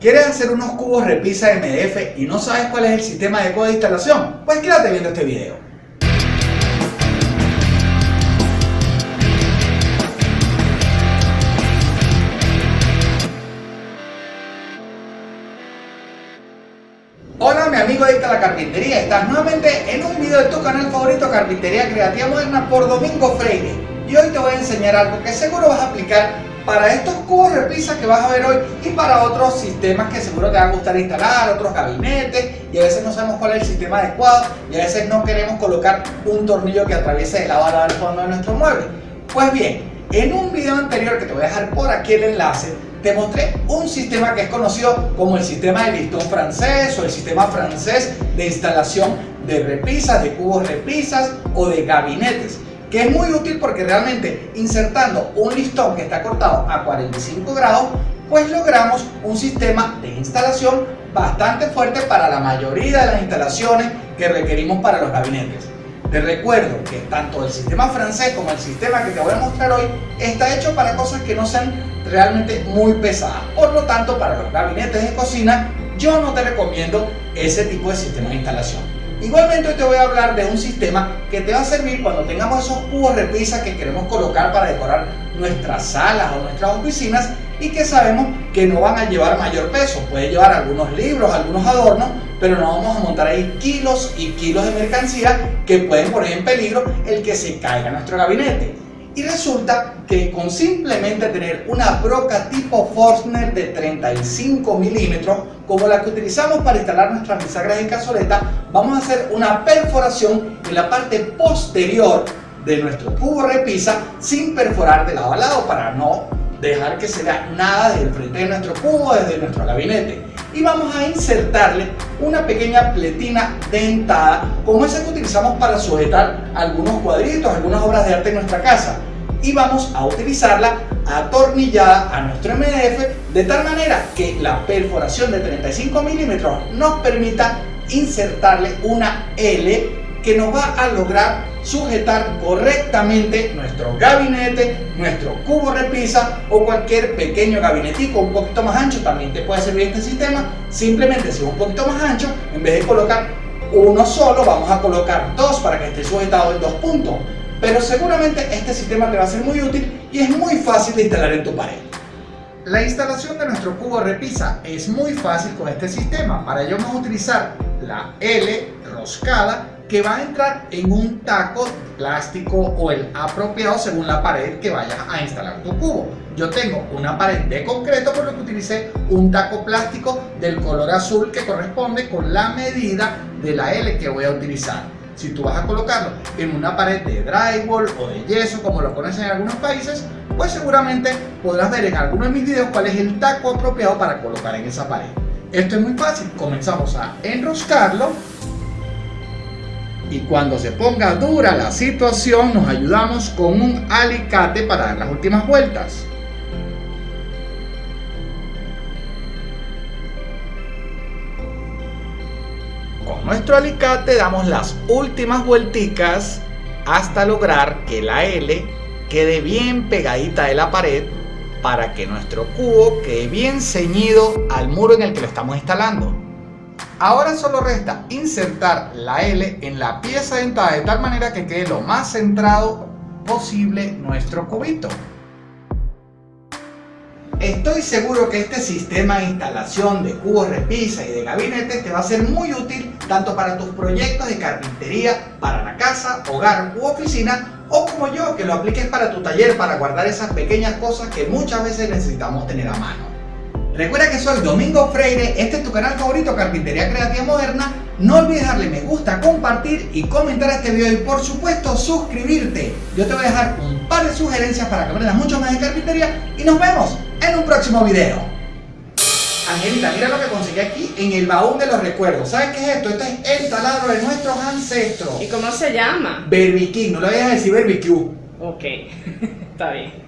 ¿Quieres hacer unos cubos repisa MDF y no sabes cuál es el sistema adecuado de instalación? Pues quédate viendo este video. Hola mi amigo de la Carpintería, estás nuevamente en un video de tu canal favorito Carpintería Creativa Moderna por Domingo Freire y hoy te voy a enseñar algo que seguro vas a aplicar para estos cubos repisas que vas a ver hoy y para otros sistemas que seguro te van a gustar instalar, otros gabinetes y a veces no sabemos cuál es el sistema adecuado y a veces no queremos colocar un tornillo que atraviese de la bala al fondo de nuestro mueble. Pues bien, en un video anterior que te voy a dejar por aquí el enlace, te mostré un sistema que es conocido como el sistema de listón francés o el sistema francés de instalación de repisas, de cubos repisas o de gabinetes que es muy útil porque realmente insertando un listón que está cortado a 45 grados, pues logramos un sistema de instalación bastante fuerte para la mayoría de las instalaciones que requerimos para los gabinetes. Te recuerdo que tanto el sistema francés como el sistema que te voy a mostrar hoy está hecho para cosas que no sean realmente muy pesadas. Por lo tanto, para los gabinetes de cocina, yo no te recomiendo ese tipo de sistema de instalación. Igualmente hoy te voy a hablar de un sistema que te va a servir cuando tengamos esos cubos repisas que queremos colocar para decorar nuestras salas o nuestras oficinas y que sabemos que no van a llevar mayor peso. Puede llevar algunos libros, algunos adornos, pero no vamos a montar ahí kilos y kilos de mercancía que pueden poner en peligro el que se caiga nuestro gabinete. Y resulta que con simplemente tener una broca tipo Forstner de 35 milímetros, como la que utilizamos para instalar nuestras bisagras en cazoleta, vamos a hacer una perforación en la parte posterior de nuestro cubo repisa sin perforar de lado a lado para no dejar que se vea nada desde el frente de nuestro cubo, desde nuestro gabinete. Y vamos a insertarle una pequeña pletina dentada como esa que utilizamos para sujetar algunos cuadritos, algunas obras de arte en nuestra casa y vamos a utilizarla atornillada a nuestro MDF de tal manera que la perforación de 35 milímetros nos permita insertarle una L que nos va a lograr sujetar correctamente nuestro gabinete, nuestro cubo repisa o cualquier pequeño gabinetico un poquito más ancho, también te puede servir este sistema, simplemente si es un poquito más ancho, en vez de colocar uno solo, vamos a colocar dos para que esté sujetado en dos puntos pero seguramente este sistema te va a ser muy útil y es muy fácil de instalar en tu pared. La instalación de nuestro cubo repisa es muy fácil con este sistema. Para ello vamos a utilizar la L roscada que va a entrar en un taco plástico o el apropiado según la pared que vayas a instalar tu cubo. Yo tengo una pared de concreto por lo que utilicé un taco plástico del color azul que corresponde con la medida de la L que voy a utilizar. Si tú vas a colocarlo en una pared de drywall o de yeso, como lo conocen en algunos países, pues seguramente podrás ver en algunos de mis videos cuál es el taco apropiado para colocar en esa pared. Esto es muy fácil, comenzamos a enroscarlo y cuando se ponga dura la situación nos ayudamos con un alicate para dar las últimas vueltas. Nuestro alicate damos las últimas vuelticas hasta lograr que la L quede bien pegadita de la pared para que nuestro cubo quede bien ceñido al muro en el que lo estamos instalando. Ahora solo resta insertar la L en la pieza dentada de tal manera que quede lo más centrado posible nuestro cubito. Estoy seguro que este sistema de instalación de cubos repisa y de gabinetes te va a ser muy útil tanto para tus proyectos de carpintería, para la casa, hogar u oficina o como yo, que lo apliques para tu taller para guardar esas pequeñas cosas que muchas veces necesitamos tener a mano. Recuerda que soy Domingo Freire, este es tu canal favorito Carpintería Creativa Moderna. No olvides darle me gusta, compartir y comentar este video y por supuesto suscribirte. Yo te voy a dejar un par de sugerencias para que aprendas mucho más de carpintería y nos vemos en un próximo video. Angelita, mira lo que conseguí aquí en el baúl de los recuerdos. ¿Sabes qué es esto? Este es el taladro de nuestros ancestros. ¿Y cómo se llama? Barbecue, no le vayas a decir barbecue. Ok, está bien.